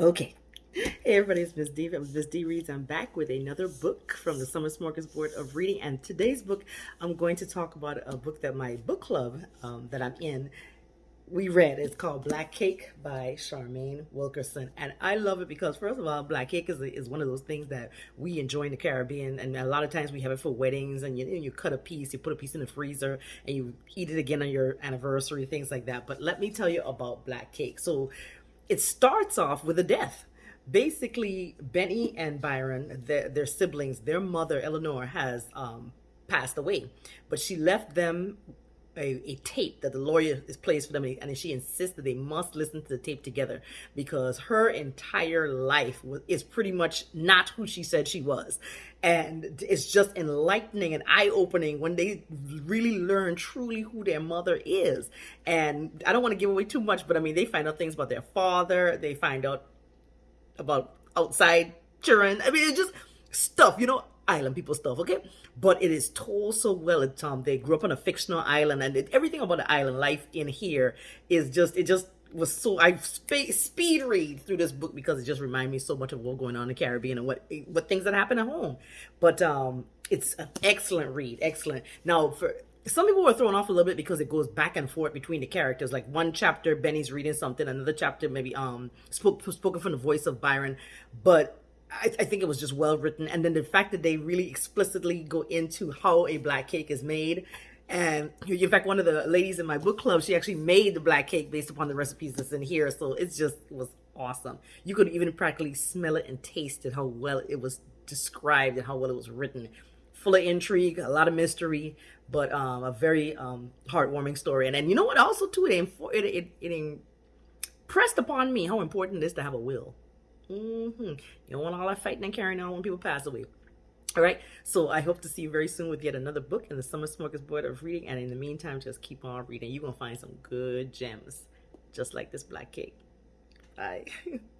Okay. Hey everybody, it's Miss D from Miss D Reads. I'm back with another book from the Summer Smorgasbord of Reading. And today's book, I'm going to talk about a book that my book club um, that I'm in, we read. It's called Black Cake by Charmaine Wilkerson. And I love it because, first of all, Black Cake is, is one of those things that we enjoy in the Caribbean. And a lot of times we have it for weddings and you, you cut a piece, you put a piece in the freezer and you eat it again on your anniversary, things like that. But let me tell you about Black Cake. So it starts off with a death. Basically Benny and Byron, their, their siblings, their mother Eleanor has um, passed away, but she left them a, a, tape that the lawyer is plays for them and she insists that they must listen to the tape together because her entire life was, is pretty much not who she said she was. And it's just enlightening and eye-opening when they really learn truly who their mother is. And i don't want to give away too much but i mean they find out things about their father they find out about outside children. I mean, it's just stuff, you know, island people stuff, okay? But it is told so well. It's, um, they grew up on a fictional island and it, everything about the island life in here is just, it just was so, I sp speed read through this book because it just reminded me so much of what's going on in the Caribbean and what, what things that happen at home. But um, it's an excellent read, excellent. Now, for some people were thrown off a little bit because it goes back and forth between the characters. Like one chapter, Benny's reading something, another chapter maybe um spoke, spoken from the voice of Byron, but I, I, think it was just well written. And then the fact that they really explicitly go into how a black cake is made. And in fact, one of the ladies in my book club, she actually made the black cake based upon the recipes that's in here. So it's just it was awesome. You could even practically smell it and taste it, how well it was described and how well it was written full of intrigue, a lot of mystery, but um, a very um, heartwarming story. And, and you know what? Also, too, it, it, it, it impressed upon me how important it is to have a will. Mm -hmm. You don't want all that fighting and carrying on when people pass away. All right. So I hope to see you very soon with yet another book in the Summer Smorgasbord of Reading. And in the meantime, just keep on reading. You're going to find some good gems, just like this black cake. Bye.